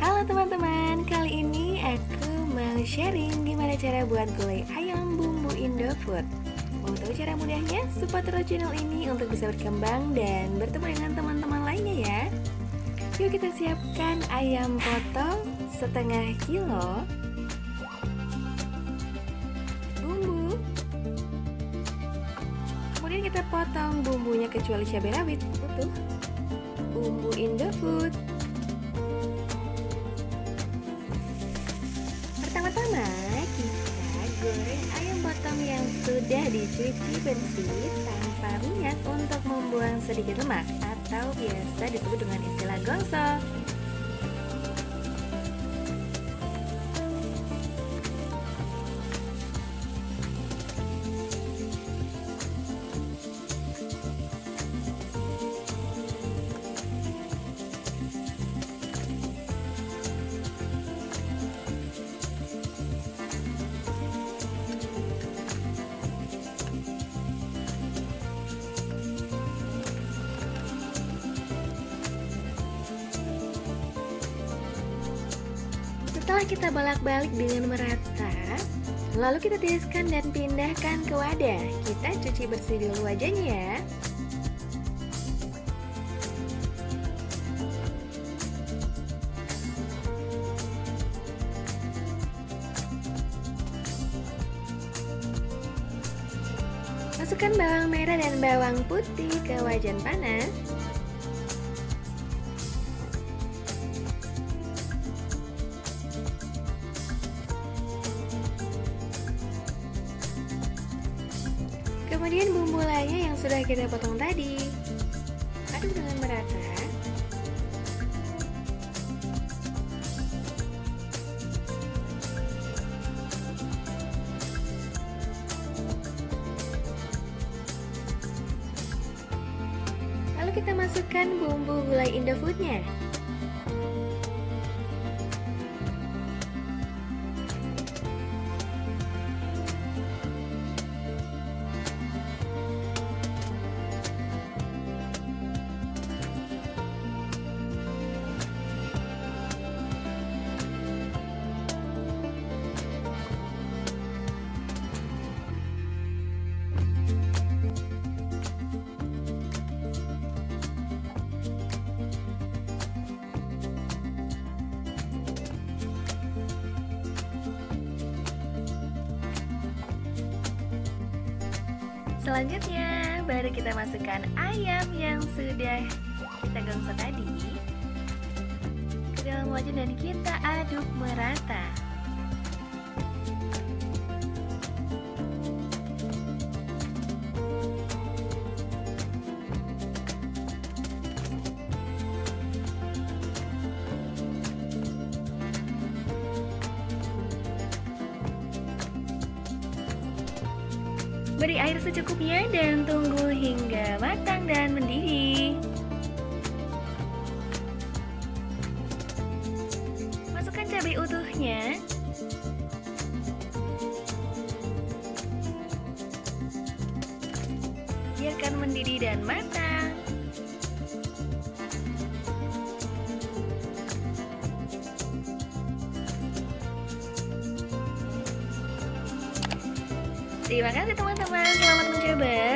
Halo teman-teman, kali ini aku mau sharing gimana cara buat gulai ayam bumbu Indofood Mau tahu cara mudahnya? Support terus channel ini untuk bisa berkembang dan bertemu dengan teman-teman lainnya ya. Yuk kita siapkan ayam potong setengah kilo Bumbu. Kemudian kita potong bumbunya kecuali cabai rawit. Utuh Bumbu Indofood ayam potong yang sudah dicuci bersih tanpa minyak untuk membuang sedikit lemak atau biasa disebut dengan istilah gosok. Setelah kita balak-balik dengan merata, lalu kita tiriskan dan pindahkan ke wadah. Kita cuci bersih dulu wajahnya ya. Masukkan bawang merah dan bawang putih ke wajan panas. Kemudian bumbu lainnya yang sudah kita potong tadi. Aduk dengan merata. Lalu kita masukkan bumbu gulai Indofoodnya Selanjutnya, baru kita masukkan ayam yang sudah kita gongso tadi ke dalam wajan dan kita aduk merata. Beri air secukupnya dan tunggu hingga matang dan mendidih. Masukkan cabai utuhnya. Biarkan mendidih dan matang. Terima kasih teman-teman, selamat mencoba.